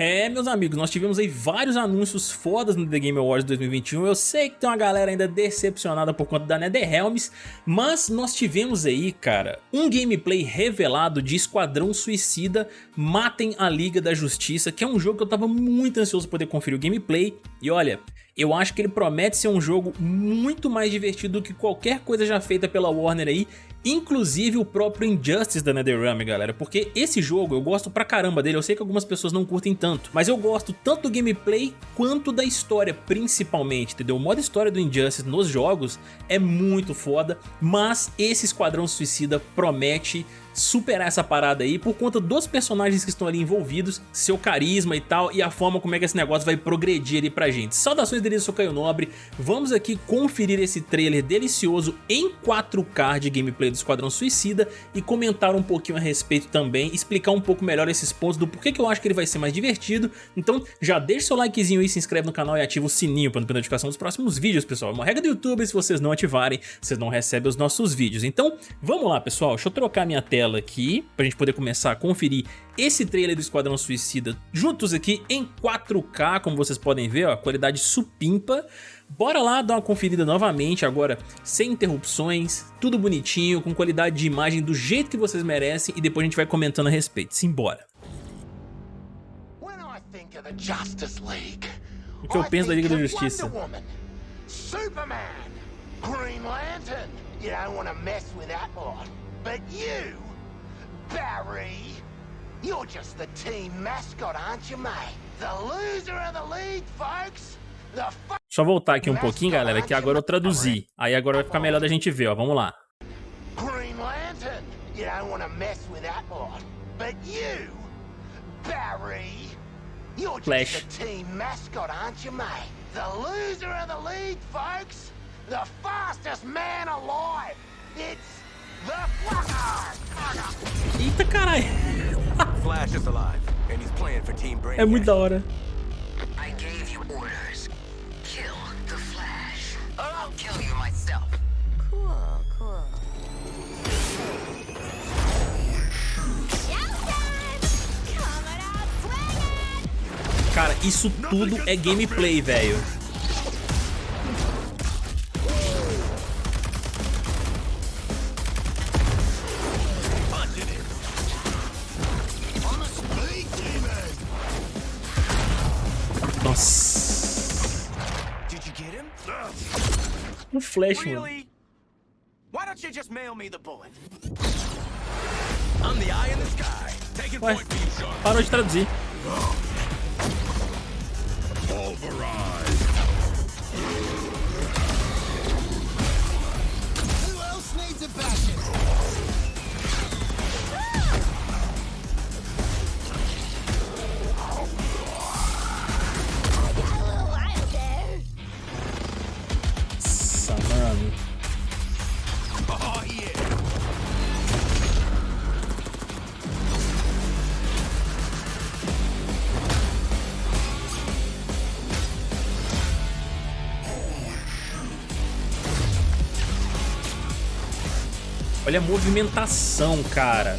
É, meus amigos, nós tivemos aí vários anúncios fodas no The Game Awards 2021. Eu sei que tem uma galera ainda decepcionada por conta da NetherRealms, mas nós tivemos aí, cara, um gameplay revelado de Esquadrão Suicida Matem a Liga da Justiça, que é um jogo que eu tava muito ansioso por poder conferir o gameplay. E olha, eu acho que ele promete ser um jogo muito mais divertido do que qualquer coisa já feita pela Warner aí inclusive o próprio Injustice da NetherRealm, galera, porque esse jogo eu gosto pra caramba dele, eu sei que algumas pessoas não curtem tanto, mas eu gosto tanto do gameplay quanto da história, principalmente, entendeu? O modo história do Injustice nos jogos é muito foda, mas esse Esquadrão Suicida promete superar essa parada aí por conta dos personagens que estão ali envolvidos, seu carisma e tal, e a forma como é que esse negócio vai progredir ali pra gente. Saudações deles, eu sou Caio Nobre, vamos aqui conferir esse trailer delicioso em 4K de gameplay do Esquadrão Suicida e comentar um pouquinho a respeito também, explicar um pouco melhor esses pontos do porquê que eu acho que ele vai ser mais divertido, então já deixa seu likezinho aí, se inscreve no canal e ativa o sininho para não perder notificação dos próximos vídeos, pessoal. É uma regra do YouTube, se vocês não ativarem, vocês não recebem os nossos vídeos. Então, vamos lá, pessoal, deixa eu trocar minha tela tela aqui, pra gente poder começar a conferir esse trailer do Esquadrão Suicida juntos aqui em 4K, como vocês podem ver, ó, qualidade supimpa. Bora lá dar uma conferida novamente, agora sem interrupções, tudo bonitinho, com qualidade de imagem do jeito que vocês merecem e depois a gente vai comentando a respeito. Simbora! O que eu penso da Liga da Justiça? Superman, Green Lantern, you don't want to mess with that lot. But you Barry! You're just the team mascot, aren't you, mate? The loser of the league, folks! The Só voltar aqui um pouquinho, galera, que agora eu traduzi. Aí agora vai ficar melhor da gente ver, ó. Vamos lá. Green Lantern! You don't want to mess with that lot. But you, Barry, you're Flash. just the team mascot, aren't you, mate? The loser of the league, folks! The fastest man alive! It's Eita caralho. Flash is alive and he's playing for Team Brainiac. É muito da hora. I gave you orders. Kill the Flash. Or I'll kill you myself. Cool, cool. Cara, isso tudo é gameplay, velho. Flash, mano. Why don't you just mail me the bullet? I'm the eye in the sky. Taking Ué, parou de traduzir. Pulverize. Olha a movimentação, cara.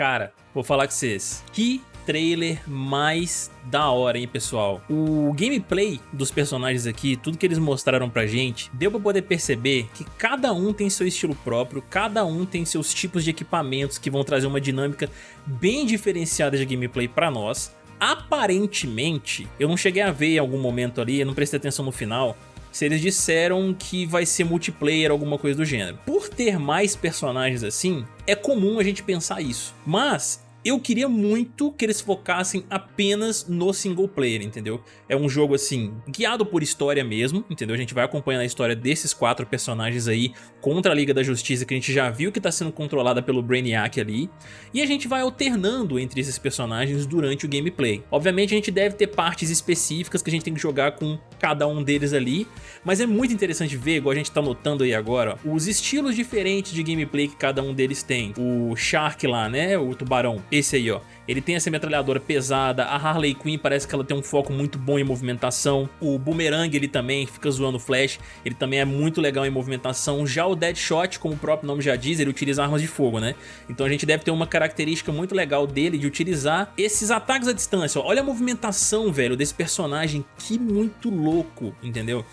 Cara, vou falar com vocês. Que trailer mais da hora, hein, pessoal? O gameplay dos personagens aqui, tudo que eles mostraram pra gente, deu pra poder perceber que cada um tem seu estilo próprio, cada um tem seus tipos de equipamentos que vão trazer uma dinâmica bem diferenciada de gameplay pra nós. Aparentemente, eu não cheguei a ver em algum momento ali, eu não prestei atenção no final, se eles disseram que vai ser multiplayer, alguma coisa do gênero. Por ter mais personagens assim, é comum a gente pensar isso. Mas eu queria muito que eles focassem apenas no single player, entendeu? É um jogo assim, guiado por história mesmo, entendeu? A gente vai acompanhando a história desses quatro personagens aí contra a Liga da Justiça que a gente já viu que está sendo controlada pelo Brainiac ali, e a gente vai alternando entre esses personagens durante o gameplay. Obviamente a gente deve ter partes específicas que a gente tem que jogar com cada um deles ali, mas é muito interessante ver, igual a gente está notando aí agora, os estilos diferentes de gameplay que cada um deles tem. O Shark lá, né, o tubarão, esse aí, ó. Ele tem essa metralhadora pesada, a Harley Quinn parece que ela tem um foco muito bom em movimentação. O Boomerang ele também fica zoando o Flash, ele também é muito legal em movimentação. Já o Deadshot, como o próprio nome já diz, ele utiliza armas de fogo, né? Então a gente deve ter uma característica muito legal dele de utilizar esses ataques à distância. Olha a movimentação, velho, desse personagem, que muito louco, entendeu?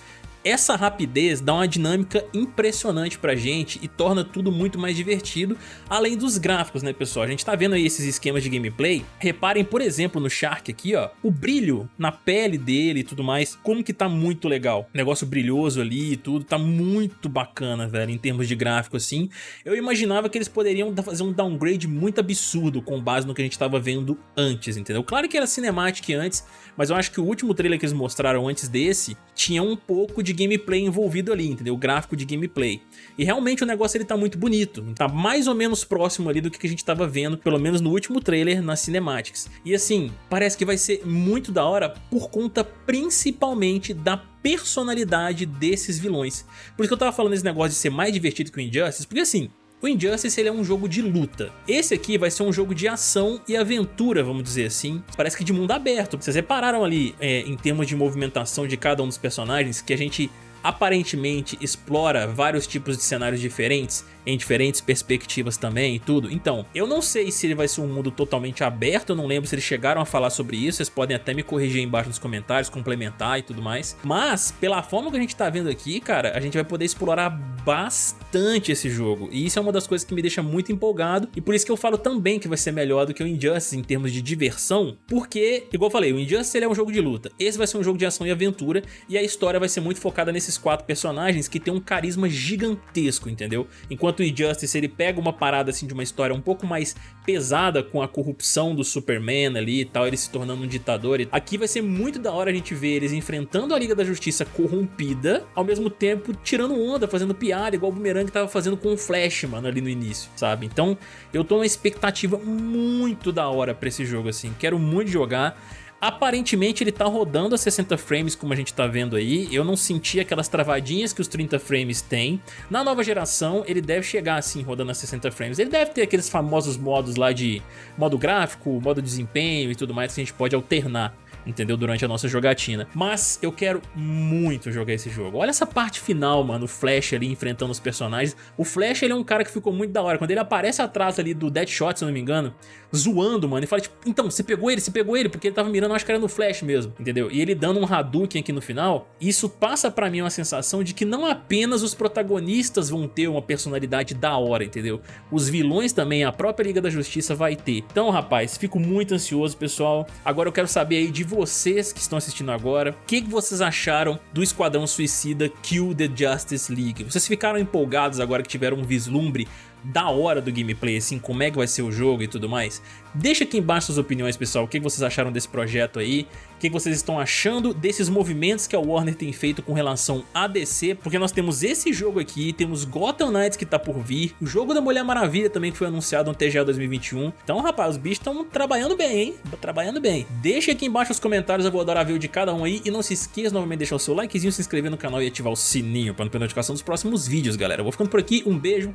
Essa rapidez dá uma dinâmica impressionante pra gente e torna tudo muito mais divertido, além dos gráficos, né pessoal? A gente tá vendo aí esses esquemas de gameplay. Reparem, por exemplo, no Shark aqui, ó, o brilho na pele dele e tudo mais, como que tá muito legal. Negócio brilhoso ali e tudo, tá muito bacana, velho, em termos de gráfico assim. Eu imaginava que eles poderiam fazer um downgrade muito absurdo com base no que a gente tava vendo antes, entendeu? Claro que era cinemática antes, mas eu acho que o último trailer que eles mostraram antes desse tinha um pouco de gameplay envolvido ali, entendeu? O gráfico de gameplay. E realmente o negócio ele tá muito bonito, tá mais ou menos próximo ali do que a gente tava vendo, pelo menos no último trailer nas cinemáticas. E assim, parece que vai ser muito da hora por conta principalmente da personalidade desses vilões. Por isso que eu tava falando esse negócio de ser mais divertido que o Injustice, porque assim, o Injustice ele é um jogo de luta. Esse aqui vai ser um jogo de ação e aventura, vamos dizer assim. Parece que de mundo aberto. Vocês repararam ali, é, em termos de movimentação de cada um dos personagens, que a gente aparentemente explora vários tipos de cenários diferentes, em diferentes perspectivas também e tudo. Então, eu não sei se ele vai ser um mundo totalmente aberto, eu não lembro se eles chegaram a falar sobre isso, vocês podem até me corrigir aí embaixo nos comentários, complementar e tudo mais. Mas, pela forma que a gente tá vendo aqui, cara, a gente vai poder explorar bastante esse jogo. E isso é uma das coisas que me deixa muito empolgado, e por isso que eu falo também que vai ser melhor do que o Injustice em termos de diversão, porque, igual eu falei, o Injustice ele é um jogo de luta, esse vai ser um jogo de ação e aventura, e a história vai ser muito focada nesses quatro personagens que tem um carisma gigantesco, entendeu? Enquanto o Injustice ele pega uma parada assim de uma história um pouco mais pesada com a corrupção do Superman ali e tal, ele se tornando um ditador. Aqui vai ser muito da hora a gente ver eles enfrentando a Liga da Justiça corrompida, ao mesmo tempo tirando onda, fazendo piada, igual o Boomerang tava fazendo com o Flash, mano, ali no início, sabe? Então eu tô numa expectativa muito da hora pra esse jogo, assim, quero muito jogar. Aparentemente ele tá rodando a 60 frames como a gente tá vendo aí, eu não senti aquelas travadinhas que os 30 frames têm. Na nova geração ele deve chegar assim rodando a 60 frames, ele deve ter aqueles famosos modos lá de modo gráfico, modo desempenho e tudo mais que a gente pode alternar entendeu? Durante a nossa jogatina. Mas eu quero muito jogar esse jogo. Olha essa parte final, mano, o Flash ali enfrentando os personagens. O Flash, ele é um cara que ficou muito da hora. Quando ele aparece atrás ali do Deadshot, se eu não me engano, zoando, mano, e fala tipo, então, você pegou ele, você pegou ele, porque ele tava mirando, acho que era no Flash mesmo, entendeu? E ele dando um Hadouken aqui no final, isso passa pra mim uma sensação de que não apenas os protagonistas vão ter uma personalidade da hora, entendeu? Os vilões também, a própria Liga da Justiça vai ter. Então, rapaz, fico muito ansioso, pessoal. Agora eu quero saber aí de vocês que estão assistindo agora, o que, que vocês acharam do Esquadrão Suicida Kill the Justice League? Vocês ficaram empolgados agora que tiveram um vislumbre da hora do gameplay, assim, como é que vai ser o jogo e tudo mais. Deixa aqui embaixo suas opiniões, pessoal, o que vocês acharam desse projeto aí, o que vocês estão achando desses movimentos que a Warner tem feito com relação a DC, porque nós temos esse jogo aqui, temos Gotham Knights que tá por vir, o jogo da Mulher Maravilha também que foi anunciado no TGA 2021, então rapaz, os bichos estão trabalhando bem, hein, trabalhando bem. Deixa aqui embaixo os comentários, eu vou adorar ver o de cada um aí, e não se esqueça novamente de deixar o seu likezinho, se inscrever no canal e ativar o sininho para não perder notificação dos próximos vídeos, galera. Eu vou ficando por aqui, um beijo,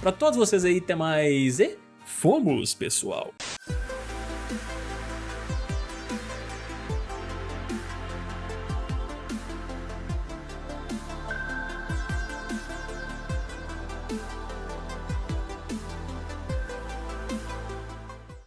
Pra todos vocês aí, até mais e fomos, pessoal!